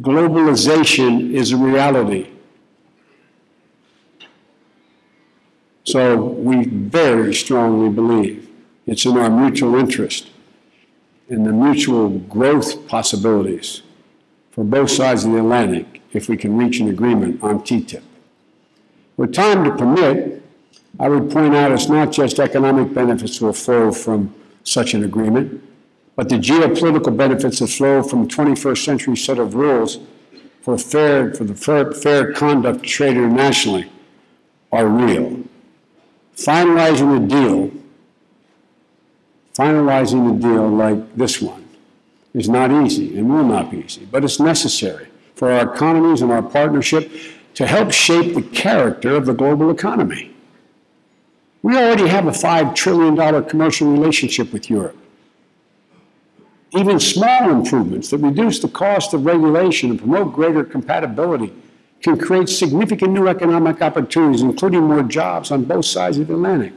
globalization is a reality. So we very strongly believe it's in our mutual interest and the mutual growth possibilities for both sides of the Atlantic if we can reach an agreement on TTIP. With time to permit, I would point out it's not just economic benefits will flow from such an agreement, but the geopolitical benefits that flow from a 21st century set of rules for fair, for the fair, fair conduct trade internationally are real. Finalizing a deal, finalizing a deal like this one is not easy and will not be easy, but it's necessary for our economies and our partnership to help shape the character of the global economy. We already have a $5 trillion commercial relationship with Europe. Even small improvements that reduce the cost of regulation and promote greater compatibility can create significant new economic opportunities, including more jobs on both sides of the Atlantic.